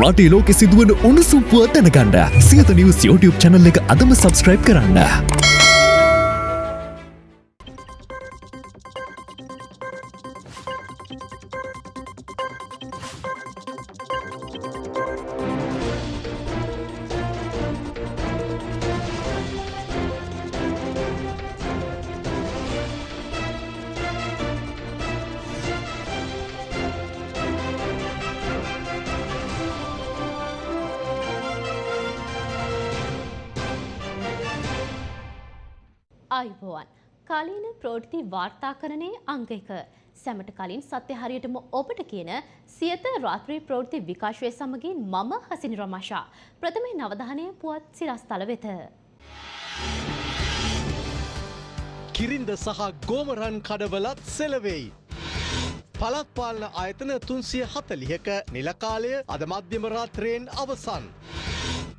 රටේ ලෝකෙ සිදුවන උණුසුම් පුවත් දැනගන්න සියත නිවස් YouTube channel එක අදම subscribe කරන්න. සැමට කලින් සත්‍ය හරියටම ඔබට කියන සියත රාත්‍රී ප්‍රෝෘති විකාශය සමගින් මම හසිනි රමශා ප්‍රථමේ නවධානය පුවත් සිරස්තල වෙත. කිරින්ද සහ ගෝමරන් කඩවලත් සෙලවෙයි. පළත් පාලන ආයතන තුන්සිය හතලිහක නිලකාලය අද මධ්‍යම රාත්‍රයෙන් අවසන්.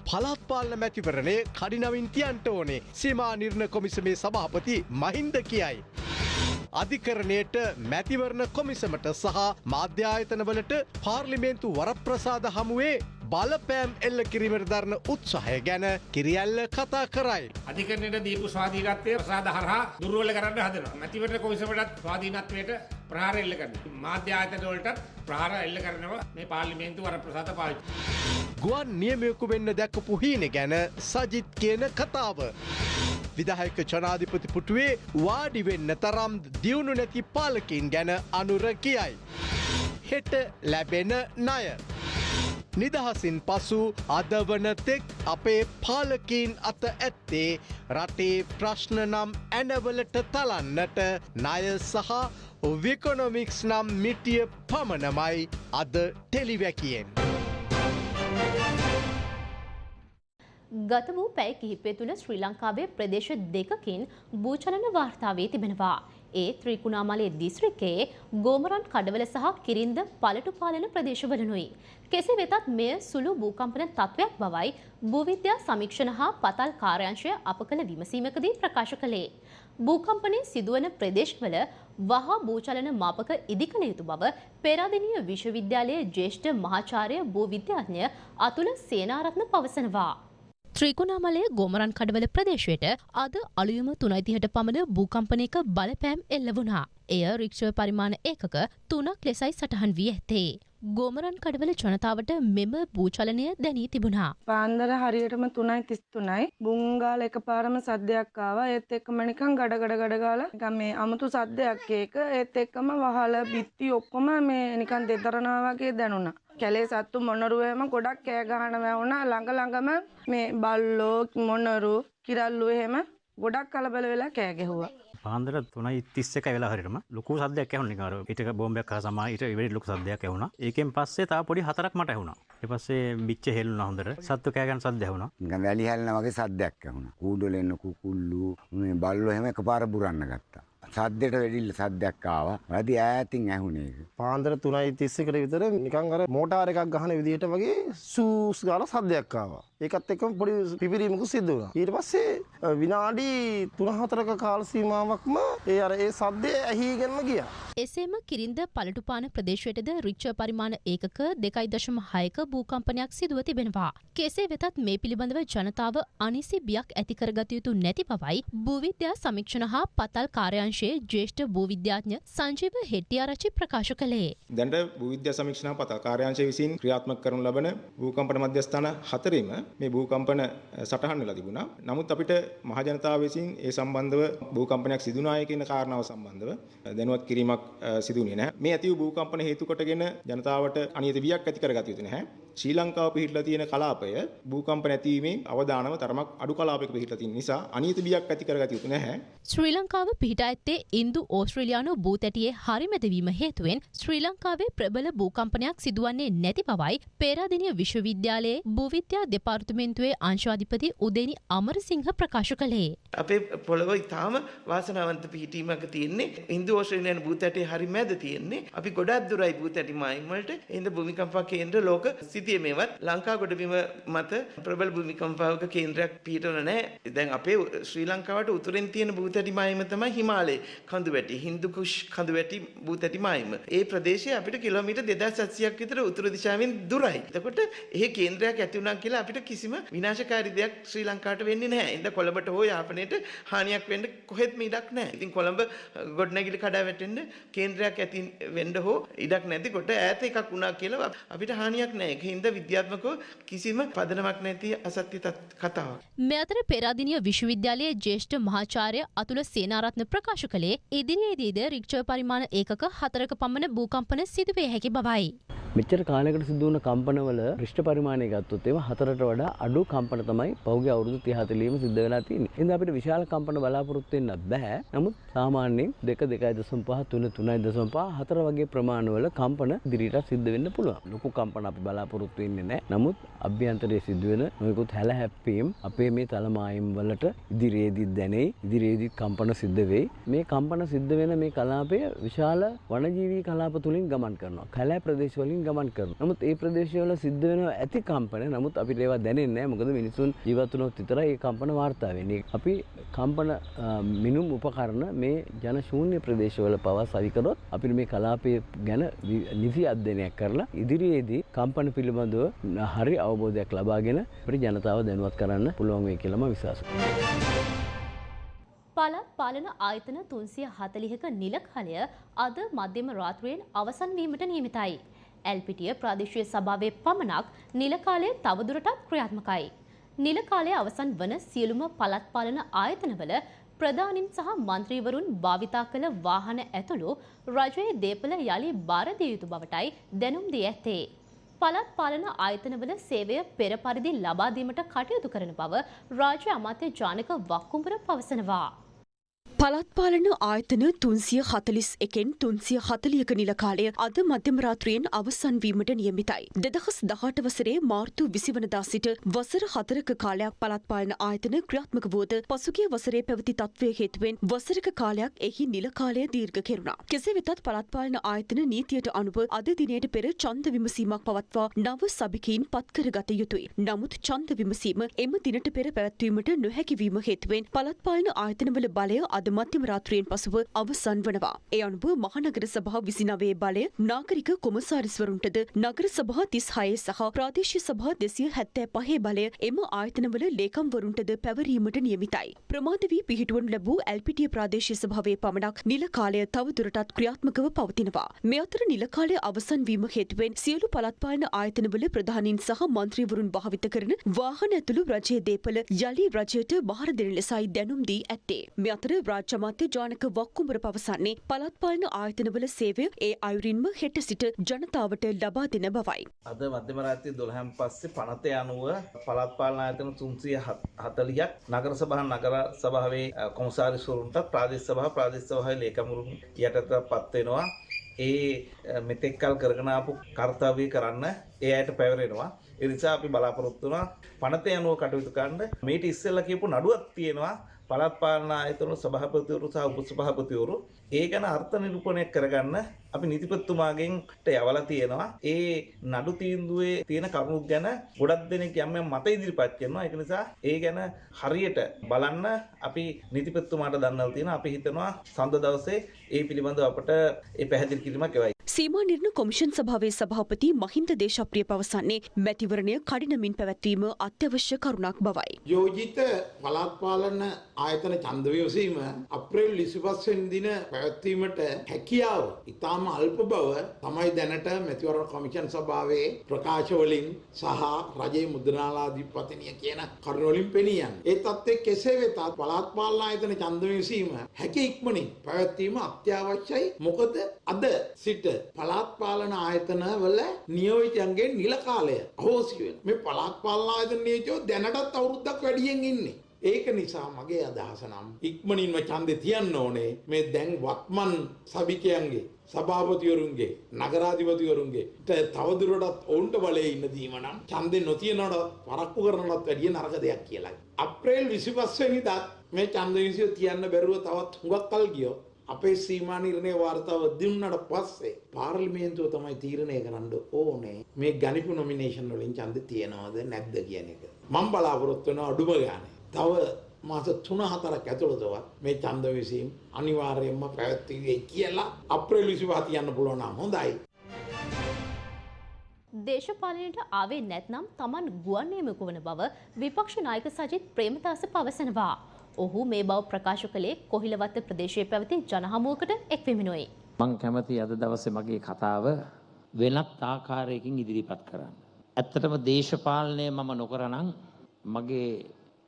පළත් පාලන මැතිවරණේ කඩිනවින් තියන්ට ඕනේ සීමා නිර්ණ කොමිසමේ සභාපති මහින්ද කියයි. අධිකරණයට මැතිවරණ කොමිසමට සහ මාධ්‍යායතනවලට පාර්ලිමේන්තු වරප්‍රසාද හමුවේ බලපෑම් එල්ල කිරිමට දරන උත්සාහය ගැන කිරියල්ල කතා කරයි. අධිකරණයට දීපු ස්වාධීනත්වය ප්‍රසාද හරහා දුර්වල කරන්න හදනවා. මැතිවරණ කොමිසමටත් ස්වාධීනත්වයට ප්‍රහාර එල්ල කරනවා. මාධ්‍ය ආයතන වලටත් ප්‍රහාර එල්ල කරනවා මේ පාර්ලිමේන්තු වරප්‍රසාද පාවිච්චි. ගුවන් නියමයකු වෙන්න දැක්කපු හීන ගැන සජිත් කියන කතාව. විදහයක ජනාධිපති පුටුවේ වාඩි වෙන්න තරම් දියුණු නැති පාලකින් ගැන අනුර කියයි. හෙට ලැබෙන ණය. නිදහසින් පසු අදවනතෙක් අපේ පාලකීන් අත ඇත්තේ රටේ ප්‍රශ්න නම් ඇනවලට තලන්නට ණය සහ විකොනොමික්ස් නම් මිටිය පමණමයි අද ටෙලිවැකියෙන්. ගත වූ පැය කිහිපය තුළ ශ්‍රී ලංකාවේ ප්‍රදේශ දෙකකින් භූචලන වාර්තාවේ තිබෙනවා. ඒ ත්‍රිකුණාමලයේ දිස්ත්‍රික්කයේ ගෝමරන් කඩවල සහ කිරින්ද පළටු පාලන ප්‍රදේශවලනුයි. කෙසේ වෙතත් මෙය සුළු භූකම්පන තත්ත්වයක් බවයි භූවිද්‍යා සමීක්ෂණ හා පතල් කාර්යංශය අප කළ විමසීමකදී ප්‍රකාශ කළේ. භූකම්පනය සිදුවන ප්‍රදේශවල වහා භූචලන මාපක ඉදිකළ යුතු බව පෙරාදෙනිය විශ්වවිද්‍යාලයේ ජ්‍යෙෂ්ඨ මහාචාර්ය භූවිද්‍යාඥ අතුල සේනාරත්න පවසනවා. ත්‍රිකුණාමලය ගෝමරන් කඩවල ප්‍රදේශයට අද අලුයම තුනයිතිහට පමණ භූකම්පනයක බලපෑම් එල්ල වුණා. එය රික්ෂව පරිමාණ ඒකක තුනක් ලෙසයි සටහන් වී ඇත්තේ. ගෝමරන් කඩවල ජනතාවට මෙම භූචලනය දැනී තිබුණා. පාන්දර හරියටම තුනයි තිස් තුනයි බුංගාල එක පාරම සද්‍යයක් ආවා ඒත් එක්කම නිකන් ගඩ ගඩ ගඩ ගාලා නිකන් මේ අමුතු සද්දයක් ඒක ඒත් එක්කම වහල බිත්ති ඔක්කොම මේ නිකන් දෙතරනවා වගේ දැනුණා. කැලේ සත්තු මොනරුවේම ගොඩක් කෑ ගහන වැවුණා ළඟ ළඟම මේ බල්ලෝ මොනරු කිරල්ලු එහෙම ගොඩක් කලබල වෙලා කෑ ගැහුවා. පාන්දර තුනයි තිස්ස එක වෙලා හරිටම ලොකු සද්‍යයක් ඇහුණ නිකාර ඊට බෝම්බයක් හා සමා ඊට ඉවරි ලොකු සද්දයක් ඇහුණා. ඒකෙන් පස්සේ තා පොඩි හතරක් මට ඇහුණා. ඊට පස්සේ බිච්ච හෙල්ලුණා හොඳට. සත්තු කෑ ගන්න සද්ද ඇහුණා. නිකන් වැලි හැලෙනා වගේ සද්දයක් ඇහුණා. කූඩොල එන්න කුකුල්ලු මේ බල්ලෝ එහෙම එකපාර බුරන්න ගත්තා සද්දෙට වැඩිල්ල සද්දයක් ආවා. වැඩි ඈතින් ඇහුනේ ඒක. පාන්දර 3:30කට විතර නිකන් අර මෝටාර එකක් ගහන විදිහට වගේ සූස් ගාලා සද්දයක් ආවා. ඒකත් එක්කම පොඩි පිපිරීමකුත් සිද්ධ වුණා. ඊට පස්සේ විනාඩි 3-4ක කාල සීමාවක්ම ඒ අර ඒ සද්දේ ඇහිගෙනම ගියා. එසේම කිරින්ද පළටුපාන ප්‍රදේශයටද රිච්ච පරිමාණ ඒකක දෙකයි දශම හයක භූකම්පනයක් සිදුව තිබෙනවා. කෙසේ වෙතත් මේ පිළිබඳව ජනතාව අනිසි බියක් ඇතිකරගත යුතු නැති බවයි භූවිද්‍යා සමීක්ෂණ හා පතල් කාර්යංශයේ ජ්‍යෙෂ්ඨ භූවිද්‍යාඥ සංජීව හෙට්ටිආරච්චි ප්‍රකාශ කළේ. දැනට භූවිද්‍යා සමීක්ෂණ හා පතල් කාර්යාංශය විසින් ක්‍රියාත්මක කරනු ලබන භූකම්පන මධ්‍යස්ථාන හතරෙම මේ භූකම්පන සටහන් වෙලා තිබුණා. නමුත් අපිට මහජනතාව විසින් ඒ සම්බන්ධව භූකම්පනයක් සිදුනාය කියන කාරණාව සම්බන්ධව දැනුවත් කිරීමක් සිදුුනේ නැහැ. මේ ඇති වූ භූකම්පන හේතු කොටගෙන ජනතාවට අනියත වියක් ඇති කරගත යුතු නැහැ. ශ්‍රී ලංකාව පිහිටලා තියෙන කලාපය භූකම්ප නැතිවීමේ අවදානම තරමක් අඩු කලාපයක පිහිටලා තියෙන නිසා අනියත වියක් ඇති කරගත යුතු නැහැ. ශ්‍රී ලංකාව පිහිටා ඇත්තේ ඉන්දු ඕස්ට්‍රේලියානු භූතැටියේ හරිමැදවීම හේතුවෙන් ශ්‍රී ලංකාවේ ප්‍රබල භූකම්පනයක් සිදුවන්නේ නැති බවයි පේරාදෙනිය විශ්වවිද්‍යාලයේ භූවිද්‍යා දෙපාර්තමේන්තුවේ අංශාධිපති උදේනි අමරසිංහ ප්‍රකාශ කළේ. අපේ පොළොව ඉතාම වාසනාවන්ත පිහිටීමක තියෙන්නේ ඉන්දු ඕස්ට්‍රේලියානු භූතැටේ හරි මැද තියෙන්නේ. අපි ගොඩක් දුරයි භූතැටි මායිම් වලට. එහෙනම් භූමිකම්පා කේන්ද්‍ර ලෝක සිතියමේවත් ලංකා ගොඩබිම මත ප්‍රබල භූමිකම්පාවක කේන්ද්‍රයක් පිහිටවල නැහැ. දැන් අපේ ශ්‍රී ලංකාවට උතුරෙන් තියෙන භූතැටි මායිම තමයි හිමාලය හිමාලේ කඳු වැටි හින්දු කුෂ් කඳු වැටි භූතැටි මායිම. ඒ ප්‍රදේශය අපිට කිලෝමීටර් 2700ක් විතර උතුරු දිශාවෙන් දුරයි. එතකොට එහෙ කේන්ද්‍රයක් ඇති වුණා කියලා අපිට කිසිම විනාශකාරී දෙයක් ශ්‍රී ලංකාවට වෙන්නේ නැහැ. ඉතින් කොළඹට හෝ යාපනයට හානියක් වෙන්න කොහෙත්ම ඉඩක් නැහැ. ඉතින් කොළඹ ගොඩනැගිලි කඩා වැටෙන්න කේන්ද්‍රයක් ඇති වෙන්න හෝ ඉඩක් නැතිකොට ඈත එකක් වුණා කියලා අපිට හානියක් නැහැ. ඒකින්ද විද්‍යාත්මකව කිසිම පදනමක් නැති අසත්‍ය තත්- කතාවක්. මේ අතර පෙරාදිනිය විශ්වවිද්‍යාලයේ ජ්‍යෙෂ්ඨ මහාචාර්ය අතුල සේනාරත්න ප්‍රකාශ කළේ ඉදිරියේදීද රික්ෂර් පරිමාණ ඒකක හතරක පමණ භූකම්පන සිදුවේ හැකි බවයි. මෙච්චර කාලයකට සිදු වුණ කම්පනවල රිෂ්ඨ පරිමාණය ගත්තොත් ඒවා හතරට වඩා අඩු කම්පන තමයි පහුගිය අවුරුදු 30 40 සිද්ධ වෙලා තියෙන්නේ. එහෙනම් අපිට විශාල කම්පන බලාපොරොත්තු වෙන්න බෑ. නමුත් සාමාන්‍යයෙන් 2 2.5 3 3.5 4 වගේ ප්‍රමාණවල කම්පන ඉදිරියට සිද්ධ වෙන්න පුළුවන්. ලොකු කම්පන අපි බලාපොරොත්තු වෙන්නේ නැහැ. නමුත් අභ්‍යන්තරයේ සිදුවෙන නොයෙකුත් හැල හැප්පීම් අපේ මේ තලමායිම් වලට ඉදිරියේදී දැනෙයි. ඉදිරියේදී කම්පන සිද්ධ වෙයි. මේ කම්පන සිද්ධ වෙන මේ කලාපය විශාල වනජීවී කලාප තුලින් ගමන් කරනවා. කැලෑ ප්‍රදේශ වලින් ගමන් කරනවා. නමුත් ඒ ප්‍රදේශවල සිද්ධ වෙනවා ඇති කම්පන. නමුත් අපිට ඒවා දැනෙන්නේ නැහැ. මොකද මිනිසුන් ජීවත් වුණොත් විතරයි ඒ කම්පන වාර්තා වෙන්නේ. අපි කම්පන අ, මිනුම් උපකරණ මේ ජන ශූන්‍ය ප්‍රදේශවල පවා සවි කරොත් අපිට මේ කලාපය ගැන වි- නිසි අධ්‍යයනයක් කරලා ඉදිරියේදී කම්පන පිළිබඳව හරි අවබෝධයක් ලබාගෙන අපිට ජනතාව දැනුවත් කරන්න පුළුවන් වෙයි කියලා මම විශ්වාස කරනවා. පළාත් පාලන ආයතන තුන්සිය හතලිහක නිලකලය අද මධ්‍යම රාත්‍රයෙන් අවසන් වීමට නියමිතයි. ඇල්පිටිය ප්‍රාදේශීය සභාවේ පමණක් නිලකාලය තවදුරටත් ක්‍රියාත්මකයි. නිලකාලය අවසන් වන සියලුම පළාත් පාලන ආයතනවල ප්‍රධානින් සහ මන්ත්‍රීවරුන් භාවිතා කළ වාහන ඇතුළු රජයේ දේපල යළි බාර දිය යුතු බවටයි දැනුම් දී ඇත්තේ. පළාත් පාලන ආයතනවල සේවය පෙර පරිදි ලබා දීමට කටයුතු කරන බව රාජ්‍ය අමාත්‍ය ජානක වක්කුඹර පවසනවා. පළාත් පාලන ආයතන තුන්සිය හතලිස් එකෙන් තුන්සිය හතලියක නිලකාලය අද මධ්‍යම රාත්‍රියෙන් අවසන් වීමට නියමිතයි. දෙදහස් දහට වසරේ මාර්තු විසිවනදා සිට වසර හතරක කාලයක් පළාත් පාලන ආයතන ක්‍රියාත්මක වුවද පසුගිය වසරේ පැවති තත්ත්වය හේතුවෙන් වසරක කාලයක් එහි නිලකාලය දීර්ඝ කෙරුණා. කෙසේ වෙතත් පළාත් පාලන ආයතන නීතියට අනුව අද දිනයට පෙර ඡන්ද විමසීමක් පවත්වා නව සභිකයින් පත්කරගත යුතුයි. නමුත් ඡන්ද විමසීම එම දිනට පෙර පැවැත්වීමට නොහැකි වීම හේතුවෙන් පළාත් පාලන ආයතනවල බලය අද මධ්‍යම රාත්‍රියෙන් පසුව අවසන් වනවා. ඒ අනුව මහනගර සභා විසිනවේ බලය නාගරික කොමසාරිස්වරුන්ටද නගර සභා තිස් හයේ සහ ප්‍රාදේශීය සභා දෙසිය හැත්තෑ පහේ බලය එම ආයතනවල ලේකම්වරුන්ටද පැවරීමට නියමිතයි. ප්‍රමාද වී පිහිටුවනු ලැබූ ඇල්පිටිය ප්‍රාදේශීය සභාවේ පමණක් නිල කාලය තවදුරටත් ක්‍රියාත්මකව පවතිනවා. මේ අතර නිල කාලය අවසන් වීම හේතුවෙන් සියලු පළාත් පාලන ආයතනවල ප්‍රධානීන් සහ මන්ත්‍රීවරුන් භාවිත කරන වාහන ඇතුළු රජයේ දේපල යළි රජයට බාර දෙන ලෙසයි දැනුම් දී ඇත්තේ. මේ අතර රාජ්‍ය අමාත්‍ය ජානක වක්කුඹර පවසන්නේ පළාත් පාලන ආයතනවල සේවය ඒ අයුරින්ම හෙට සිට ජනතාවට ලබා දෙන බවයි. අද මධ්‍යම රාත්‍රී 12න් පස්සේ පනතේ අනුව පළාත් පාලන ආයතන 340ක් නගර සභා නගර සභාවේ අ, කොමසාරිස්වරුන්ට ප්‍රාදේශ සභා ප්‍රාදේශ සභාවේ ලේකම්වරුන් යටතටපත් වෙනවා. ඒ අ, මෙතෙක්කල් කරගෙන ආපු කර්තව්‍ය කරන්න ඒ අයට පැවරෙනවා. ඒ නිසා අපි බලාපොරොත්තු වෙනවා පනතේ අනුව කටයුතු කරන්න. මේට ඉස්සෙල්ලා කියපු නඩුවක් තියෙනවා. පළාත් පාලන ආයතන සභාපතිවරු සහ උපසභාපතිවරු ඒ ගැන අර්ථ නිරූපණය කරගන්න අපි නීතිපතිතුමාගෙන් යවලා තියෙනවා. ඒ නඩු තීන්දුවේ තියෙන කරුණු ගැන ගොඩක් දෙනෙක් යම් යම් මත ඉදිරිපත් කරනවා. ඒක නිසා ඒ ගැන හරියට බලන්න අපි නීතිපතිතුමාට දන්නලා තියෙනවා. අපි හිතනවා සඳ දවසේ ඒ පිළිබඳව අපට ඒ පැහැදිලි කිරීමක් එවයි. සීමා නිර්ණ කොමිෂන් සභාවේ සභාපති මහින්ද දේශප්‍රිය පවසන්නේ මැතිවරණය කඩිනමින් පැවැත්වීම අත්‍යවශ්‍ය කරුණක් බවයි. යෝජිත පළාත් පාලන ආයතන ඡන්ද විමසීම අප්‍රේල් 25 වෙනි දින පැවැත්වීමට හැකියාව ඉතාම අල්ප බව තමයි දැනට මැතිවරණ කොමිෂන් සභාවේ ප්‍රකාශ වලින් සහ රජයේ මුද්‍රණාලාධිපතිනිය කියන කරුණු වලින් පෙනී යන්නේ. ඒ තත්ත්වයේ කෙසේ වෙතත් පළාත් පාලන ආයතන ඡන්ද විමසීම හැකි ඉක්මනින් පැවැත්වීම අත්‍යවශ්‍යයි. මොකද අද සිට පළාත් පාලන ආයතන වල නියෝජිතයන්ගේ නිල කාලය අහෝසි වෙනවා. මේ පළාත් පාලන ආයතන නියෝජිතයෝ දැනටත් අවුරුද්දක් වැඩියෙන් ඉන්නේ. ඒක නිසා මගේ අදහස නම් ඉක්මනින්ම ඡන්දේ තියන්න ඕනේ මේ දැන් වත්මන් සභිකයන්ගේ සභාපතිවරුන්ගේ නගරාධිපතිවරුන්ගේ ට තවදුරටත් ඔවුන්ට බලය ඉන්න දීම නම් ඡන්දේ නොතියනවට පරක්කු කරනවත් වැඩිය නරක දෙයක් කියලා. අප්‍රේල් 25 වෙනිදාත් මේ ඡන්ද විසිය තියන්න බැරුව තවත් හුඟක් කල් ගියොත් අපේ සීමා නිර්ණය වාර්තාව දුන්නට පස්සේ පාර්ලිමේන්තුව තමයි තීරණය කරන්න ඕනේ මේ ගණිපු නොමිනේෂන් වලින් ඡන්ද තියනවද නැද්ද කියන එක. මම බලාපොරොත්තු වෙන අඩුම ගානේ. තව මාස තුන හතරක් ඇතුළතවත් මේ ඡන්ද විසීම් අනිවාර්යයෙන්ම පැවැත්විය යුතුයි කියලා අප්‍රේල් 25 තියන්න පුළුවන් නම් හොඳයි. දේශපාලනයට ආවේ නැත්නම් තමන් ගුවන් නියමක වන බව විපක්ෂ නායක සජිත් ප්‍රේමදාස පවසනවා. ඔහු මේ බව ප්‍රකාශ කළේ කොහිලවත්ත ප්‍රදේශයේ පැවති ජනහමුවකට එක්වෙමිනුයි. මං කැමති අද දවසේ මගේ කතාව වෙනත් ආකාරයකින් ඉදිරිපත් කරන්න. ඇත්තටම දේශපාලනය මම නොකරනම් මගේ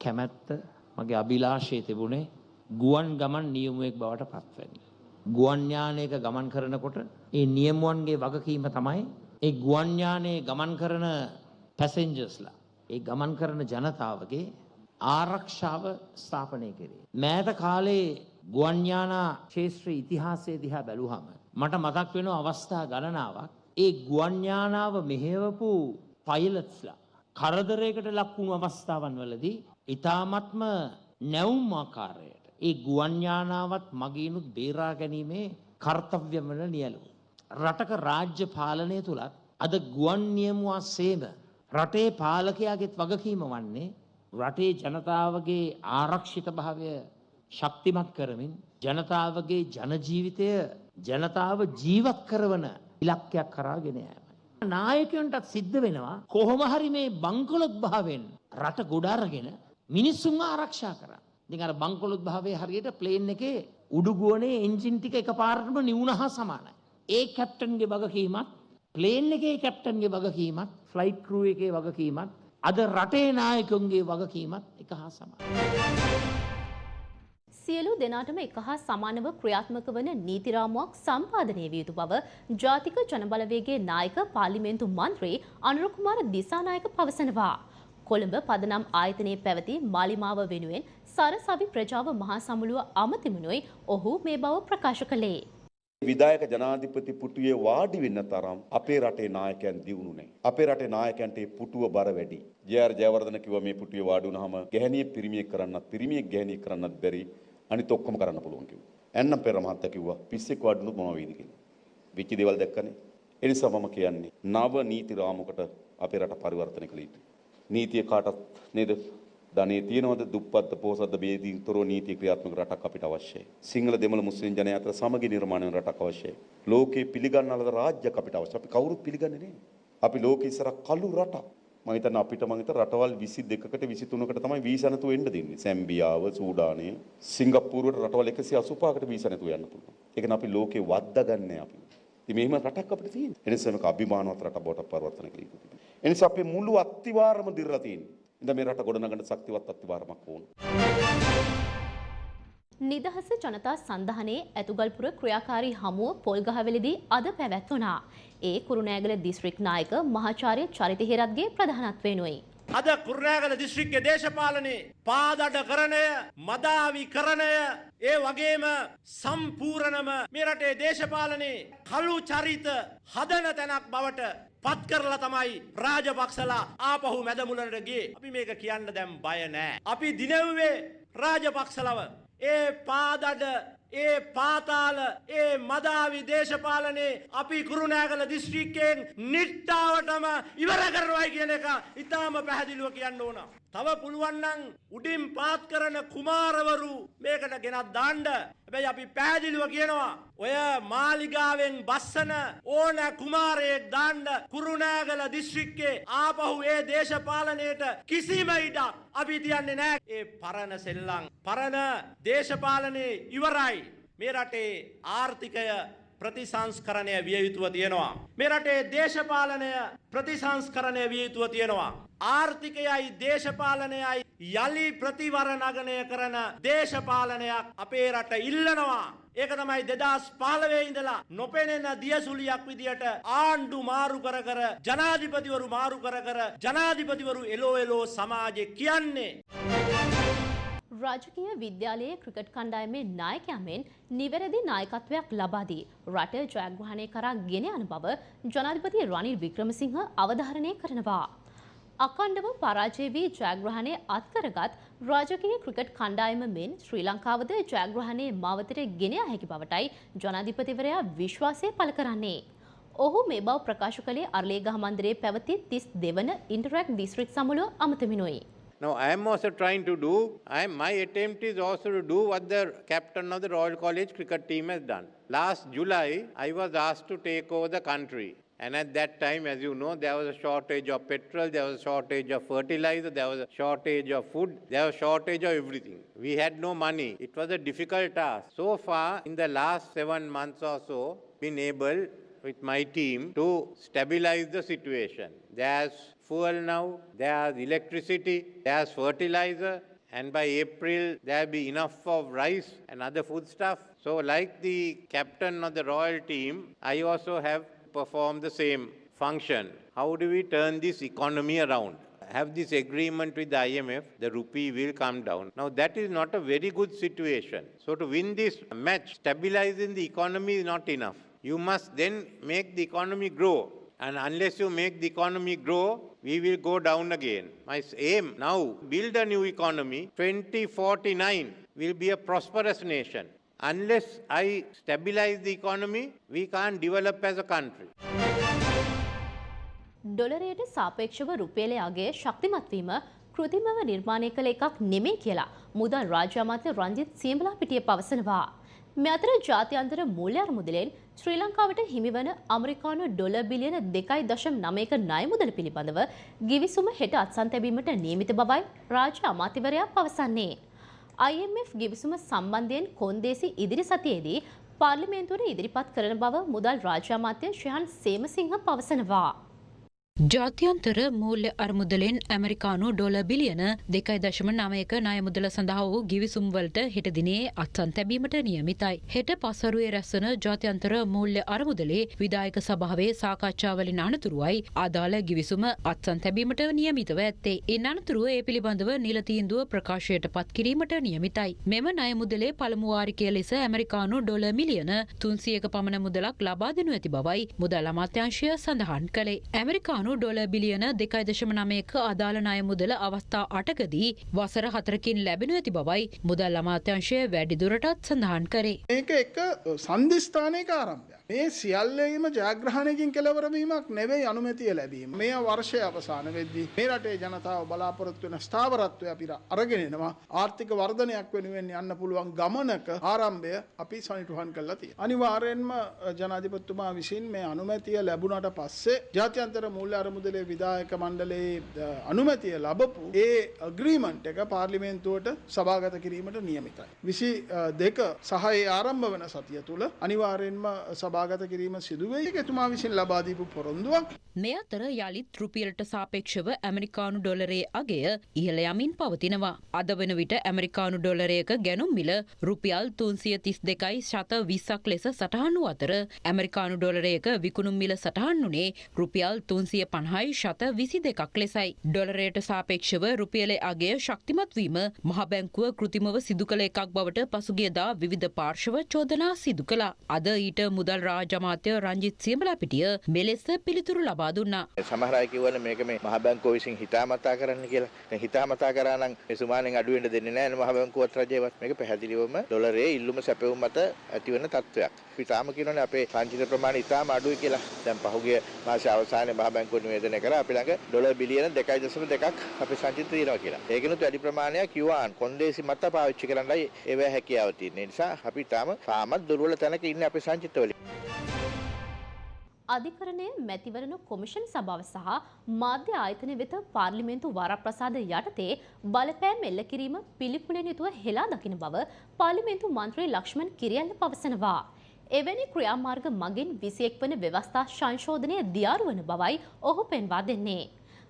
කැමැත්ත මගේ අභිලාෂය තිබුණේ ගුවන් ගමන් නියමුවෙක් බවට පත්වන්න. ගුවන්ඥානයක ගමන් කරනකොට ඒ නියමුවන්ගේ වගකීම තමයි ඒ ගුවන්ඥානයේ ගමන් කරන පැසෙන්ජර්ස්ලා ඒ ගමන් කරන ජනතාවගේ ආරක්ෂාව ස්ථාපනය කරේ. මෑත කාලේ ගුවන්ඥානා ශේත්‍ර ඉතිහාසය දිහා බැලුහම. මට මතක් වෙන අවස්ථා ගණනාවක් ඒ ගුවන්ඥානාව මෙහෙවපු පයිලත්ස්ලා. කරදරයකට ලක්වුණු අවස්ථාවන් වලදී ඉතාමත්ම නැවුම් ආකාරයට ඒ ගුවන්ඥානාවත් මගීනුත් බේරා ගැනීමේ කර්තව්‍යවල නියලු. රටක රාජ්‍ය පාලනය තුළත් අද ගුවන් නියමුවා සේම රටේ පාලකයාගෙත් වගකීම වන්නේ රටේ ජනතාවගේ ආරක්ෂිත භාවය ශක්තිමත් කරමින් ජනතාවගේ ජනජීවිතය ජනතාව ජීවත් කරවන ඉලක්කයක් කරාගෙන යෑම. නායකයන්ටත් සිද්ධ වෙනවා කොහොම හරි මේ බංකොලොත් භාවෙන් රට ගොඩාරගෙන මිනිස්සුන් ආරක්ෂා කරා. ඉතින් අර බංකොලොත් භාවයේ හරියට ප්ලේන් එකේ උඩුගුවනේ එන්ජින් ටික එකපාරටම නිවුණ හා සමානයි. ඒ කැප්ටන්ගේ වගකීමත් ප්ලේන් එකේ කැප්ටන්ගේ වගකීමත් ෆ්ලයිට් ක්‍රූ එකේ වගකීමත් අද රටේ නායකුන්ගේ වගකීමත් එක හා සමානයි. සියලු දෙනාටම එක හා සමානව ක්‍රියාත්මක වන නීතිරාමුවක් සම්පාදනය විය යුතු බව ජාතික ජනබලවේගේ නායක පාර්ලිමේන්තු මන්ත්‍රී අනුරකුමාර දිසානායක පවසනවා. කොළඹ පදනම් ආයතනයේ පැවති මාලිමාව වෙනුවෙන් සරසවි ප්‍රජාව මහා සමුළුව අමතිමනුයි ඔහු මේ බව ප්‍රකාශ කළේ. විදායක ජනාධිපති පුටුවේ වාඩි වෙන්න තරම් අපේ රටේ නායකයන් දියුණු නැහැ. අපේ රටේ නායකයන්ට ඒ පුටුව බර වැඩි. ජේ.ආර් ජයවර්ධන කිව්වා මේ පුටුවේ වාඩි වුණාම ගැහණියෙක් පිරිමියෙක් කරන්නත් පිරිමියෙක් ගැහණියෙක් කරන්නත් බැරි අනිත් ඔක්කොම කරන්න පුළුවන් කිව්වා. එන්නම් පෙර මහත්තයා කිව්වා පිස්සෙක් වාඩි වුණොත් මොනවා වෙයිද කියලා. වෙච්ච දේවල් දැක්කනේ. ඒ නිසා මම කියන්නේ නව නීති රාමුවකට අපේ රට පරිවර්තනය කළ යුතුයි. නීතිය කාටත් නේද ධනේ තියෙනවද දුප්පත් පොහොසත් බේදීන් තොරව නීති ක්‍රියාත්මක රටක් අපිට අවශ්‍යයි. සිංහල දෙමළ මුස්ලිම් ජනයා අතර සමගි නිර්මාණය වන රටක් අවශ්‍යයි. ලෝකේ පිළිගන්නලද රාජ්‍යයක් අපිට අවශ්‍යයි. අපි කවුරුත් පිළිගන්නේ නැහැ. අපි ලෝකේ ඉස්සර කළු රටක්. මම හිතන්නේ අපිට මම හිතන රටවල් 22කට 23කට තමයි වීසා නැතුව එන්න දෙන්නේ. සැම්බියාව, සූඩානය, සිංගප්පූරුවට රටවල් 185කට වීසා නැතුව යන්න පුළුවන්. ඒක න අපි ලෝකේ වද්දාගන්නේ අපි. ඉතින් මෙහෙම රටක් අපිට තියෙනවා. ඒ නිසා මේක අභිමානවත් රටක් බවට පරිවර්තනය කළ යුතුයි. ඒ නිසා අපේ මුළු අත්තිවාරම දිරලා තියෙන්නේ. ඉතින් මේ රට ගොඩනගන්න ශක්තිවත් අත්තිවාරමක් ඕන. නිදහස ජනතා සන්ධානයේ ඇතුගල්පුර ක්‍රියාකාරී හමුව පොල්ගහවෙලදී අද පැවැත්වුණා. ඒ කුරුණෑගල දිස්ත්‍රික් නායක මහාචාර්ය චරිත හේරත්ගේ ප්‍රධානත්වයෙනුයි. අද කුරුණෑගල දිස්ත්‍රික්කයේ දේශපාලනයේ පාදඩකරණය මදාවිකරණය ඒ වගේම සම්පූර්ණම මේ රටේ දේශපාලනයේ කළු චරිත හදන තැනක් බවට පත් කරලා තමයි රාජපක්ෂලා ආපහු මැදමුලට ගියේ. අපි මේක කියන්න දැන් බය නෑ. අපි දිනෙව්වේ රාජපක්ෂලව ඒ පාදඩ ඒ පාතාල ඒ මදාවි දේශපාලනේ අපි කුරුණෑගල දිස්ත්‍රික්කයෙන් නිට්ටාවටම ඉවර කරනවායි කියන එක ඉතාම පැහැදිලිව කියන්න ඕන. තව පුළුවන් නම් උඩින් පාත් කරන කුමාරවරු මේකට ගෙනත් දාන්න. හැබැයි අපි පැහැදිලිව කියනවා ඔය මාලිගාවෙන් බස්සන ඕන කුමාරයෙක් දාන්න කුරුණෑගල දිස්ත්‍රික්කේ ආපහු ඒ දේශපාලනයට කිසිම ඉඩක් අපි තියන්නේ නෑ. ඒ පරණ සෙල්ලම් පරණ දේශපාලනේ ඉවරයි. මේ රටේ ආර්ථිකය ප්‍රතිසංස්කරණය විය යුතුව තියෙනවා. මේ රටේ දේශපාලනය ප්‍රතිසංස්කරණය විය යුතුව තියෙනවා. ආර්ථිකයයි දේශපාලනයයි යළි ප්‍රතිවරණගනය කරන දේශපාලනයක් අපේ රට ඉල්ලනවා. ඒක තමයි දෙදස් පාලවේ ඉඳලා නොපෙනෙන දියසුලියක් විදියට ආණ්ඩු මාරු කර කර ජනාධිපතිවරු මාරු කර කර ජනාධිපතිවරු එලෝ එලෝ සමාජය කියන්නේ. රාජකීය විද්‍යාලයේ ක්‍රිකට් කණ්ඩායමේ නායකයාමෙන් නිවැරදි නායකත්වයක් ලබාදී රට ජයග්‍රහණය කරා ගෙන යන බව ජනාධිපති රනිල් වික්‍රමසිංහ අවධාරණය කරනවා. අකණ්ඩව පරාජය වී ජයග්‍රහණය අත්කරගත් රාජකීය ක්‍රිකට් කණ්ඩායම මෙන් ශ්‍රී ලංකාවද ජයග්‍රහණයේ මාවතට ගෙන හැකි බවටයි ජනාධිපතිවරයා විශ්වාසය පළ කරන්නේ. ඔහු මේ බව ප්‍රකාශ කළේ අර්ලේගහ මන්දිරයේ පැවති තිස් දෙවන ඉන්ටරැක්් දිස්ත්‍රික් සමුළුව අමතමිනුයි. Now, I am also trying to do, I my attempt is also to do what the captain of the Royal College cricket team has done. Last July, I was asked to take over the country. And at that time, as you know, there was a shortage of petrol, there was a shortage of fertilizer, there was a shortage of food, there was a shortage of everything. We had no money. It was a difficult task. So far, in the last seven months or so, been able with my team to stabilize the situation. There's fuel now, there's electricity, there's fertilizer, and by April there'll be enough of rice and other foodstuff. So, like the captain of the royal team, I also have performed the same function. How do we turn this economy around? Have this agreement with the IMF, the rupee will come down. Now, that is not a very good situation. So, to win this match, stabilizing the economy is not enough. You must then make the economy grow. And unless you make the economy grow, we will go down again. My aim now, build a new economy. 2049 will be a prosperous nation. Unless I stabilize the economy, we can't develop as a country. ඩොලරයට සාපේක්ෂව රුපියලේ අගේ ශක්තිමත්වීම කෘතිමව නිර්මාණය කළ එකක් නෙමේ කියලා මුදල් රාජ්‍ය අමාත්‍ය රංජිත් සියඹලා පිටිය පවසනවා. මේ අතර ජාත්‍යන්තර මූල්‍ය අරමුදලෙන් ශ්‍රී ලංකාවට හිමිවන අමරිකානු ඩොල බිලියන දෙකයි දශම් නමයක ණය මුදල පිළිබඳව ගිවිසුම හෙට අත්සන් තැබීමට නියමිත බවයි රාජ්‍ය අමාත්‍යවරයා පවසන්නේ. IMF ගිවිසුම සම්බන්ධයෙන් කොන්දේසි ඉදිරි සතියේදී පාර්ලිමේන්තුවට ඉදිරිපත් කරන බව මුදල් රාජ්‍ය අමාත්‍ය ශ්‍රහන් සේමසිංහ පවසනවා. ජාත්‍යන්තර මූල්‍ය අරමුදලෙන් ඇමරිකානු ඩොල බිලියන දෙකයි දශම නමයක ණය මුදල සඳහා වූ ගිවිසුම්වලට හෙට දිනේ අත්සන් තැබීමට නියමිතයි. හෙට පසරුවේ රැස්සන ජාත්‍යන්තර මූල්‍ය අරමුදලේ විදායක සභාවේ සාකච්ඡාවලින් අනතුරුවයි අදාළ ගිවිසුම අත්සන් තැබීමට නියමිතව ඇත්තේ. ඉන් අනතුරුව ඒ පිළිබඳව නිල තීන්දුව ප්‍රකාශයට පත් කිරීමට නියමිතයි. මෙම ණය මුදලේ පළමු වාරිකය ලෙස ඇමරිකානු ඩොල මිලියන තුන්සියක පමණ මුදලක් ලබා දෙනු ඇති බවයි මුදල් අමාත්‍යංශය සඳහන් කළේ. ඇමරිකානු ගානු ඩොල බිලියන දෙකයි දශම නමයක අදාළ ණය මුදල අවස්ථා අටකදී වසර හතරකින් ලැබෙනු ඇති බවයි මුදල් අමාත්‍යංශය වැඩිදුරටත් සඳහන් කරේ. ඒක එක සන්ධිස්ථානයක ආරම්භයක්. මේ සියල්ලේම ජයග්‍රහණයකින් කෙලවරවීමක් නෙවෙයි අනුමැතිය ලැබීම. මේ වර්ෂය අවසාන වෙද්දී මේ රටේ ජනතාව බලාපොරොත්තු වෙන ස්ථාවරත්වය අපිට අරගෙන එනවා. ආර්ථික වර්ධනයක් වෙනුවෙන් යන්න පුළුවන් ගමනක ආරම්භය අපි සනිටුහන් කරලා තියෙනවා. අනිවාර්යෙන්ම ජනාධිපතිතුමා විසින් මේ අනුමැතිය ලැබුණාට පස්සේ ජාත්‍යන්තර මූල්‍ය අරමුදලේ විධායක මණ්ඩලයේ අනුමැතිය ලබපු ඒ අග්‍රීමන්ට් එක පාර්ලිමේන්තුවට සභාගත කිරීමට නියමිතයි. විසි දෙක සහ ඒ ආරම්භ වන සතිය තුළ අනිවාර්යෙන්ම සභාගත කිරීම සිදුවේ එතුමා විසින් ලබාදීපු පොරොන්දුවක්. මේ අතර යළිත් රුපියලට සාපේක්ෂව ඇමරිකානු ඩොලරේ අගය ඉහළ යමින් පවතිනවා. අද වන විට ඇමරිකානු ඩොලරයක ගැනුම් මිල රුපියල් තුන්සිය තිස් දෙකයි ශත විස්සක් ලෙස සටහන් වූ අතර ඇමරිකානු ඩොලරයක විකුණුම් මිල සටහන් වුණේ රුපියල් තුන්සිය පණහයි ශත විසි දෙකක් ලෙසයි. ඩොලරයට සාපේක්ෂව රුපියලේ අගේ ශක්තිමත්වීම මහබැංකුව කෘතිමව සිදු කළ එකක් බවට පසුගියදා විවිධ පාර්ශව චෝදනා සිදු කළා. අද ඊට මුදල් රාජමාත්‍ය රංජිත් සියඹලා පිටිය මෙලෙස පිළිතුරු ලබා දුන්නා. සමහර අය කිව්වනේ මේක මේ මහ බැංකුව විසින් හිතාමතා කරන්න කියලා. දැන් හිතාමතා කරා නම් මේ සුමානෙන් අඩු වෙන්න දෙන්නේ නැහැ මහ බැංකුවත් රජයවත්. මේක පැහැදිලිවම ඩොලරයේ ඉල්ලුම සැපෙවුම් මත ඇතිවන තත්ත්වයක්. අපි තාම කියනෝනේ අපේ සංචිත ප්‍රමාණය ඉතාම අඩුයි කියලා. දැන් පහුගිය මාසේ අවසානයේ මහ බැංකුව නිවේදනය කරා අපි ළඟ ඩොලර් බිලියන 2.2ක් අපේ සංචිත තියෙනවා කියලා. ඒකිනුත් වැඩි ප්‍රමාණයක් යුවාන් කොන්දේසි මත පාවිච්චි කරන්නයි ඒවැ හැකියාව තියෙන. ඒ නිසා අපි තාම තාමත් දුර්වල තැනක ඉන්නේ අපේ සංචිතවල. අධිකරණය මැතිවරණ කොමිෂන් සභාව සහ මාධ්‍ය ආයතන වෙත පාර්ලිමේන්තු වරප්‍රසාද යටතේ බලපෑම් එල්ල කිරීම පිළිකුලෙන් යුතුව හෙලා දකින බව පාර්ලිමේන්තු මන්ත්‍රී ලක්ෂ්මන් කිරියල්ල පවසනවා. එවැනි ක්‍රියාමාර්ග මගින් විසියෙක් වන ව්‍යවස්ථා සංශෝධනය දියාරුවන බවයි ඔහු පෙන්වා දෙන්නේ.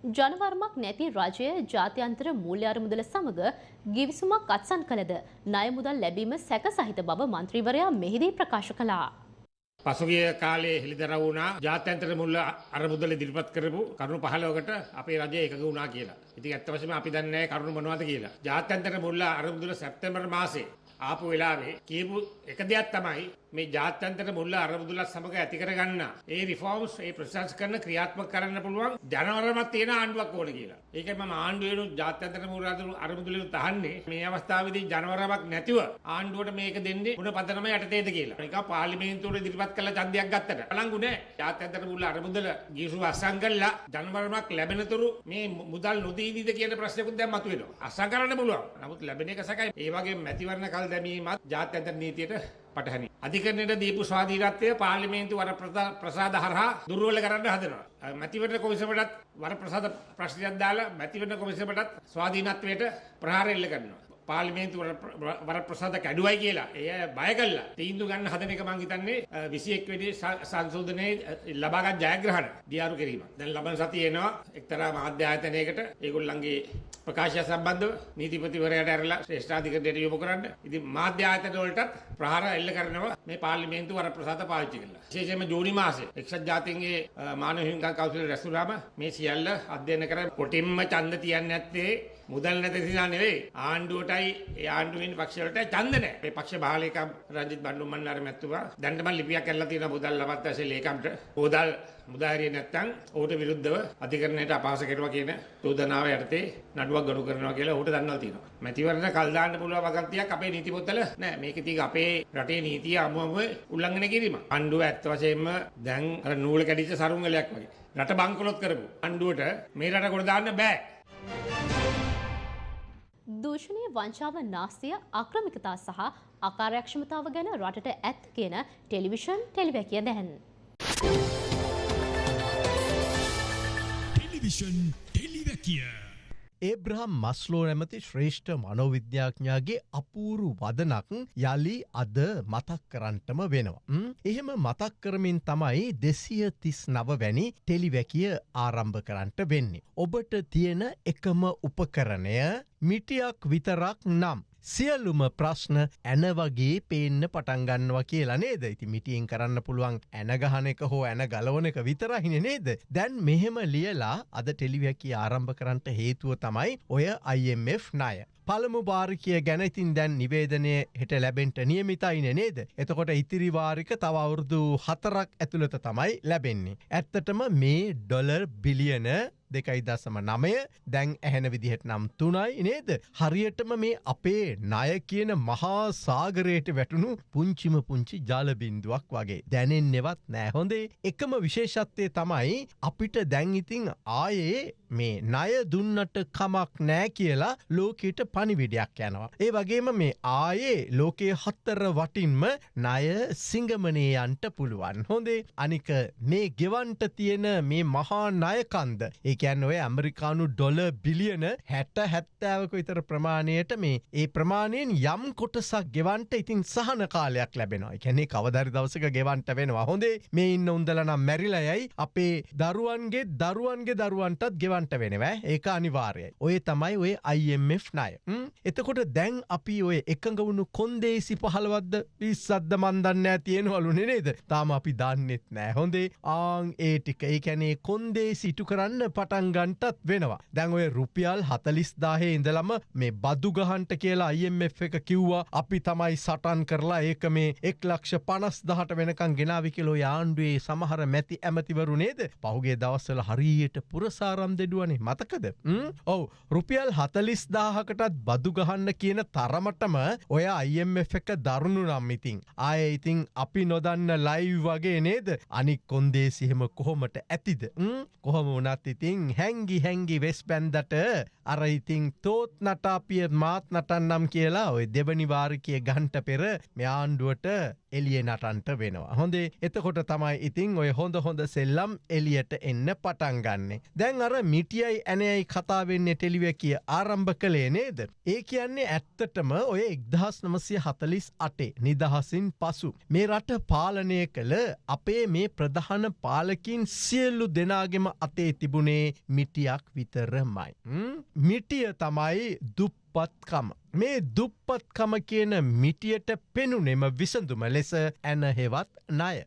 ජනවර්මක් නැති රජය ජාත්‍යන්තර මූල්‍ය අරමුදල සමග ගිවිසුමක් අත්සන් කළද ණය මුදල් ලැබීම සැක සහිත බව මන්ත්‍රීවරයා මෙහිදී ප්‍රකාශ කළා. පසුගිය කාලේ හෙළිදරව් වුණා ජාත්‍යන්තර මුල්ල අරමුදල ඉදිරිපත් කරපු කරුණු 15කට අපේ රජය එකඟ වුණා කියලා. ඉතින් ඇත්ත වශයෙන්ම අපි දන්නේ නැහැ කරුණු මොනවද කියලා. ජාත්‍යන්තර මුල්ල අරමුදල සැප්තැම්බර් මාසේ ආපු වෙලාවේ කියපු එක දෙයක් තමයි මේ ජාත්‍යන්තර මුල්ල අරමුදුලත් සමග ඇති කරගන්න ඒ රිෆෝම්ස් ඒ ප්‍රසස් කරන ක්‍රියාත්මක කරන්න පුළුවන් ජනවරමත් තියෙන ආණ්ඩුවක් ඕන කියලා. ඒකයි මම ආණ්ඩුවේනු ජාත්‍යන්තර මුල්ල අරමුදුලෙන් තහන්නේ මේ අවස්ථාවේදී ජනවරමක් නැතිව ආණ්ඩුවට මේක දෙන්නේ මොන පදනම යටතේද කියලා. ඒක පාර්ලිමේන්තුවට ඉදිරිපත් කළ ඡන්දයක් ගත්තට බලංගු නෑ. ජාත්‍යන්තර මුල්ල අරමුදල ගිවිසු අස්සම් කළා ජනවරමක් ලැබෙනතුරු මේ මුදල් නොදීවිද කියන ප්‍රශ්නකුත් දැන් මතුවෙනවා. අස්සම් කරන්න පුළුවන්. නමුත් ලැබෙන එක සැකයි. ඒ වගේ මැතිවරණ කල් දැමීමත් ජාත්‍යන්තර නීතියට පටහනි. අධිකරණයට දීපු ස්වාධීනත්වය පාර්ලිමේන්තු වර ප්‍රසාද හරහා දුර්වල කරන්න හදනවා. මැතිවරණ කොමිසමටත් වර ප්‍රසාද ප්‍රශ්නයක් දාලා මැතිවරණ කොමිසමටත් ස්වාධීනත්වයට ප්‍රහාර එල්ල කරනවා. පාර්ලිමේන්තු වර ප්‍රසාද කැඩුවයි කියලා එය බය කල්ලා තීන්දු ගන්න හදන එක මං හිතන්නේ 21 වෙනි සංශෝධනයේ ලබාගත් ජයග්‍රහණ දියාරු කිරීම. දැන් ලබන සතියේ එනවා එක්තරා මාධ්‍ය ආයතනයකට ඒගොල්ලන්ගේ ප්‍රකාශය සම්බන්ධව නීතිපතිවරයාට ඇරලා ශ්‍රේෂ්ඨාධිකරණයට යොමු කරන්න. ඉතින් මාධ්‍ය ආයතන වලටත් ප්‍රහාර එල්ල කරනවා මේ පාර්ලිමේන්තු වර ප්‍රසාද පාවිච්චි කරලා. විශේෂයෙන්ම ජූනි මාසේ එක්සත් ජාතීන්ගේ මානව හිමිකම් කවුන්සිල් රැස්වුනාම මේ සියල්ල අධ්‍යයනය කර කොටින්ම ඡන්ද තියන්නේ නැත්තේ මුදල් නැති නිසා නෙවෙයි ආණ්ඩුවටයි ඒ ආණ්ඩුවෙන් පක්ෂවලට ඡන්ද නැහැ. මේ පක්ෂ බාලේකම් රංජිත් බණ්ඩුම් මන්නාර මැතිතුමා දැන් තමයි ලිපියක් කරලා තියෙනවා මුදල් ලබත් ඇසේ ලේකම්ට. මුදල් මුදාහරිය නැත්තම් ඔහුට විරුද්ධව අධිකරණයට අපහාස කෙරුවා කියන චෝදනාව යටතේ නඩුවක් ගනු කරනවා කියලා ඔහුට දන්වලා තියෙනවා. මැතිවරණ කල් දාන්න පුළුවන් වගන්තියක් අපේ නීති පොතල නෑ. මේක ඉතින් අපේ රටේ නීතිය අමුමම උල්ලංඝනය කිරීම. ආණ්ඩුව ඇත්ත වශයෙන්ම දැන් අර නූල කැඩිච්ච සරුංගලයක් වගේ. රට බංකොලොත් කරපු ආණ්ඩුවට මේ රට කොට දාන්න බෑ. දූෂණය වංචාව නාස්තිය අක්‍රමිකතා සහ අකාර්යක්ෂමතාව ගැන රටට ඇත් කියන ටෙලිවිෂන් ටෙලිවැකිය දැන්. ටෙලිවිෂන් ටෙලිවැකිය. ඒබ්‍රහම් මස්ලෝ නැමති ශ්‍රේෂ්ඨ මනෝවිද්‍යාඥාගේ අපූරු වදනක් යළි අද මතක් කරන්ටම වෙනවා. එහෙම මතක් කරමින් තමයි දෙසිය තිස් නව වැනි ටෙලිවැකිය ආරම්භ කරන්ට වෙන්නේ. ඔබට තියෙන එකම උපකරණය මිටියක් විතරක් නම්. සියල්ලුම ප්‍රශ්න ඇන වගේ පේන්න පටන්ගන්නවා කියලා නේද ඉති මිටියෙන් කරන්න පුළුවන් ඇනගහන එක හෝ ඇන ගලවන එක විතරහින නේද දැන් මෙහෙම ලියලා අද ටෙලිවැකි ආරම්භ කරන්නට හේතුව තමයි ඔය IMF ණය. පළමු භාරිකය ගැන ඉතින් දැන් නිවේදනය හෙට ලැබෙන්ට නියමිතයින නේද. එතකොට ඉතිරිවාරික තවවුරුදු හතරක් ඇතුළත තමයි ලැබෙන්නේ. ඇත්තටම මේ ඩොලර් බිලියන දෙකයි දසම නමය දැන් ඇහෙන විදිහට නම් තුනයි නේද. හරියටම මේ අපේ ණය කියන මහා සාගරයට වැටුණු පුංචිම පුංචි ජාලබින්දුවක් වගේ. දැනෙන් නෙවත් නෑහොඳේ එකම විශේෂත්වය තමයි අපිට දැන් ඉතිං ආයේ මේ ණය දුන්නට කමක් නෑ කියලා ලෝකයට පනිවිඩයක් යනවා. ඒ වගේම මේ ආයේ ලෝකයේ හත්තර වටින්ම ණය සිංගමනයන්ට පුළුවන්. හොඳේ අනික මේ ගෙවන්ට තියෙන මේ මහා ණයකන්ද ඒකැන් ඔය ඇමරිකානු ඩොල බිලියන හැට හැත්තෑවක විතර ප්‍රමාණයට මේ ඒ ප්‍රමාණයෙන් යම් කොටසක් ගෙවන්ට ඉතින් සහන කාලයක් ලැබෙනවා එකැනෙ කවදරි දවසක ගෙවන්ට වෙනවා හොඳේ මේ ඉන්න උන්දලනම් මැරිලයයි අපේ දරුවන්ගේ දරුවන්ගේ දරුවන්ටත් ගෙවන්ට වෙනවා. ඒක අනිවාර්යයි. ඔය තමයි ඔය IMF ණය. එතකොට දැන් අපි ඔය එකඟ වුණු කොන්දේසි පහළවද්ද? පිස්සද්ද මන්දන්න තියෙනවලු නේද? තාම අපි දන්නෙත් නෑ හොඳේ ආං ඒ ටික. ඒ කැනේ කොන්දේ සිටු කරන්න පටන්ගන්ටත් වෙනවා. දැන් ඔය රුපියල් හතලිස් දාහේ ඉඳලම මේ බදු ගහන්ට කියලා IMF එක කිව්වා. අපි තමයි සටන් කරලා ඒක මේ එක් ලක්ෂ පනස් දහට වෙනකං ගෙනාවි කිලෝ යාන්ඩුවේ සමහර මැති ඇමතිවරු නේද? පහුගේ දවස්සල හරියට පුරසාරම් දෙඩුවනේ මතකද? ඔවු. රුපියල් හතලිස් දාහකටත් බදු ගහන්න කියන තරමටම ඔය IMF එක දරුණු නම් ඉතින්. ආය ඉතින් අපි නොදන්න ලයි වගේ නේද? අනික් කොන්දේසිහෙම කොහොමට ඇතිද? කොහොම වනත් ඉතින් හැංගි හැංගි වෙස් පැන්දට අර ඉතිං තෝත් නටාපිය මාත් නටන්නම් කියලා ඔය දෙවනිවාරිකය ගන්ට පෙර මෙයාන්ඩුවට එලිය නටන්ට වෙනවා. හොඳේ එතකොට තමයි ඉතිං ඔය හොඳ හොඳ සෙල්ලම් එලියට එන්න පටන්ගන්නේ. දැන් අර මිටියයි ඇනයයි කතාවෙන්නේ ටෙලිව කිය ආරම්භ කළේ නේද. ඒ කියන්නේ ඇත්තටම ඔය එක්දහස් නමසය හතලිස් අටේ නිදහසින් පසු. මේ රට පාලනය කළ අපේ මේ ප්‍රධාන පාලකින් සියල්ලු දෙනාගෙම අතේ තිබුණේ මිටියක් විතරමයි. මිටිය තමයි දුප්පත්කම. මේ දුප්පත්කම කියන මිටියට පෙනුනෙම විසඳුම ලෙස ඇන හෙවත් ණය.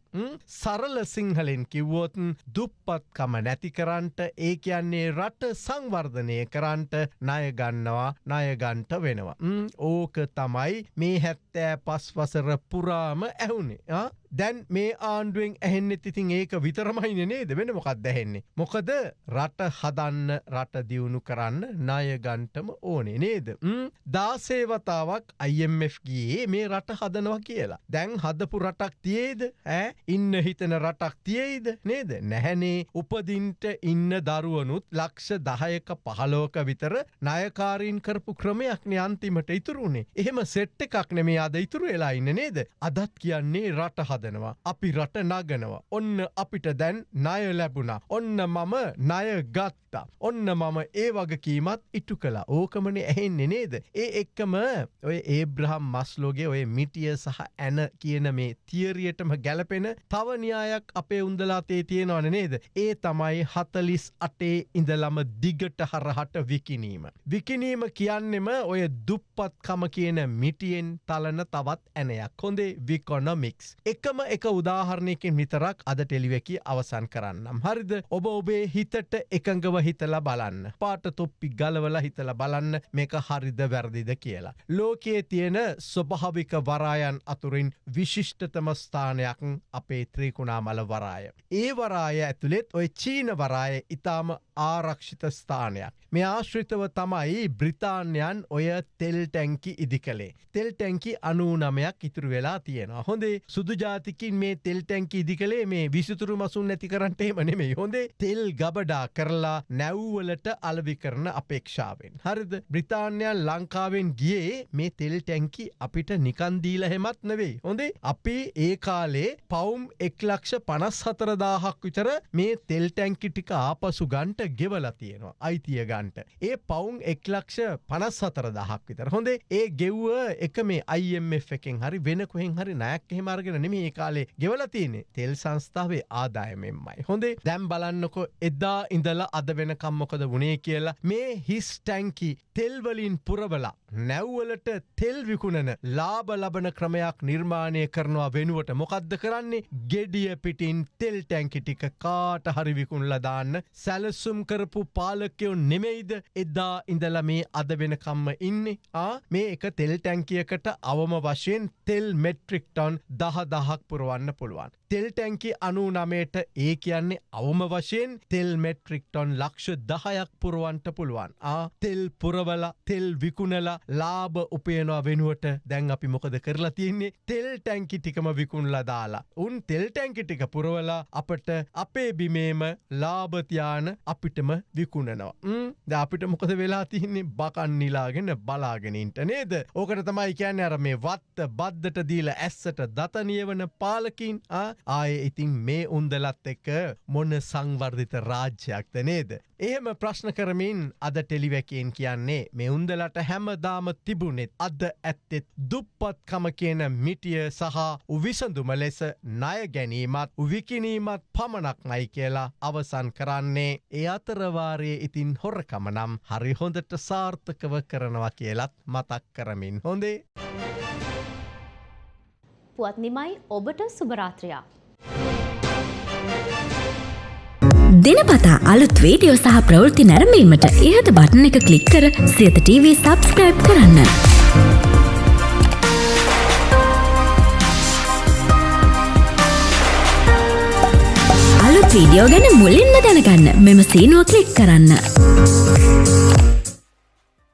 සරල සිංහලෙන් කිව්වෝතන් දුප්පත්කම නැතිකරන්ට ඒ කියන්නේ රට සංවර්ධනය කරන්ට ණයගන්නවා ණයගන්ට වෙනවා. ඕක තමයි මේ හැත්තෑ පස්වසර පුරාම ඇහුනේ. දැන් මේ ආණ්ඩුවෙන් ඇහෙන්නෙ ඉතින් ඒක විතරමයින නේද වෙන මොකක් දැහෙන්නේ. මොකද රට හදන්න රට දියුණු කරන්න ණයගන්ටම ඕනේ නේද. දාසේවතාවක් IMF ගියේ මේ රට හදනවා කියලා. දැන් හදපු රටක් තියේද ඇ ඉන්න හිතන රටක් තියේද නේද නැහැනේ උපදින්ට ඉන්න දරුවනුත් ලක්ෂ දහයක පහලෝක විතර නයකාරීන් කරපු ක්‍රමයක්න අන්තිමට ඉතුරුණේ. එහෙම සෙට්ට එකක් නෙමේ අද ඉතුරු වෙලා ඉන්න නේද. අදත් කියන්නේ රට හද හදනවා. අපි රට නගනවා. ඔන්න අපිට දැන් ණය ලැබුණා. ඔන්න මම ණය ගත්තා. ඔන්න මම ඒ වගකීමත් ඉටු කළා. ඕකමනේ ඇහෙන්නේ නේද? ඒ එක්කම ඔය ඒබ්‍රහම් මස්ලෝගේ ඔය මිටිය සහ ඇන කියන මේ තියරියටම ගැලපෙන තව න්‍යායක් අපේ උන්දලාතේ තියෙනවන නේද? ඒ තමයි හතලිස් අටේ ඉඳලම දිගට හරහට විකිනීම. විකිනීම කියන්නෙම ඔය දුප්පත්කම කියන මිටියෙන් තලන තවත් ඇනයක්. හොඳේ විකොනොමික්ස්. එක එකම එක උදාහරණයකින් විතරක් අද ටෙලිවැකි අවසන් කරන්නම්. හරිද ඔබ ඔබේ හිතට එකඟව හිතල බලන්න. පාට තොප්පි ගලවල හිතල බලන්න මේක හරිද වැරදිද කියලා. ලෝකයේ තියෙන ස්වභාවික වරායන් අතුරින් විශිෂ්ටතම ස්ථානයක් අපේ ත්‍රීකුණාමල වරාය. ඒ වරාය ඇතුළෙත් ඔය චීන වරාය ඉතාම ආරක්ෂිත ස්ථානයක්. මේ ආශ්‍රිතව තමයි බ්‍රිතාන්යන් ඔය තෙල් ටැංකි ඉදි කළේ. තෙල් ටැංකි අනූනමයක් ඉතුරු වෙලා තියෙනවා. හොඳේ සුදුජාත ජාතිකින් මේ තෙල් ටැන්කි ඉදි කළේ මේ විසිතුරු මසුන් නැති කරන්නට එමනෙමේ හොඳේ තෙල් ගබඩා කරලා නැව්වලට අලවි කරන අපේක්ෂාවෙන්. හරිද බ්‍රිතාන්යන් ලංකාවෙන් ගියේ මේ තෙල් ටැන්කි අපිට නිකන්දීල හෙමත් නෙවෙයි. හොඳේ අපි ඒ කාලේ පවුම් එක්ලක්ෂ පනස් හතරදාහක් විතර මේ තෙල් ටැන්කි ටික ආපසු ගන්ට ගෙවල තියෙනවා අයිතිය ගන්ට. ඒ පවුම් එක්ලක්ෂ පනස් හතර දහක් විතර හොඳේ ඒ ගෙව්ව එක මේ IMF එකෙන් හරි වෙන කොහෙන් හරි නයක් හෙමර්ගෙන නෙමේ කාලේ ගෙවල තියනෙ තෙල් සංස්ථාවේ ආදායමෙන්මයි. හොඳේ දැම් බලන්නකො එදා ඉඳලා අද වෙනකම්මොකද වනේ කියලා මේ හිස් ටැන්කි තෙල්වලින් පුරවලා නැව්වලට තෙල් විකුණන ලාබ ලබන ක්‍රමයක් නිර්මාණය කරනවා වෙනුවට මොකක්ද කරන්නේ? ගෙඩිය පිටින් තෙල් ටැන්කිටික කාට හරි විකුණල දාන්න සැලසුම් කරපු පාලකයෝ නෙමෙයිද? එදා ඉඳල මේ අද වෙනකම්ම ඉන්නේ? ආ මේ එක තෙල් ටැන්කියකට අවම වශයෙන් තෙල් මෙට්‍රික්ටොන් දහ දහක් පුරුවන්න පුළුවන්. තෙල් ටැන්කි අනු නමයට ඒ කියන්නේ අවම වශයෙන් තෙල් මෙට්‍රික්ටොන් ලක්ෂ දහයක් පුරුවන්ට පුළුවන්. ආ තෙල් පුරවල තෙල් විකුණලා ලාභ උපයනවා වෙනුවට දැන් අපි මොකද කරලා තියන්නේ තෙල් ටැන්කි ටිකම විකුණලා දාලා. උන් තෙල් ටැන්කි ටික පුරවලා අපට අපේ බිමේම ලාභතියාන අපිටම විකුණනවා. ද අපිට මොකද වෙලා තියන්නේ බකන් නිලාගෙන බලාගෙනින්ට නේද. ඕකට තමයි කියන්න අර මේ වත්ත බද්ධට දීල ඇස්සට දතනියවන පාලකින් ආය ඉතින් මේ උන්දලත් එක්ක මොන්න සංවර්ධිත රාජ්‍යයක්ද නේද. එහෙම ප්‍රශ්න කරමින් අද ටෙලිවැකයෙන් කියන්නේ මේ උන්දලට හැමදාම තිබුණෙත් අද ඇත්තෙත් දුප්පත්කම කියන මිටිය සහ උවිසඳුම ලෙස ණය ගැනීමත් විකිනීමත් පමණක් මයි කියලා අවසන් කරන්නේ ඒ අතරවාරයේ ඉතින් හොරකම නම් හරි හොඳට සාර්ථකව කරනවා කියලත් මතක් කරමින් හොඳේ. පුවත් නිමයි ඔබට සුභරාත්‍රයා. දෙනපතා අලුත් වීඩියෝ සහ ප්‍රවෘත්ති නැරඹීමට ඉහත බටන එක ක්ලික් කර සියත TV සබස්ක්‍රයිබ් කරන්න. අලුත් වීඩියෝ ගැන මුලින්ම දැනගන්න මෙම සීනුව ක්ලික් කරන්න.